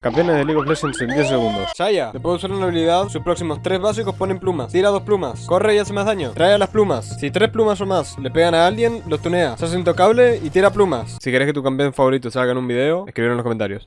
Campeones de League of Legends en 10 segundos. Saya, le puedo usar una habilidad. Sus próximos tres básicos ponen plumas. Tira dos plumas. Corre y hace más daño. Trae a las plumas. Si tres plumas o más le pegan a alguien, los tunea. Se hace intocable y tira plumas. Si querés que tu campeón favorito salga en un video, escribir en los comentarios.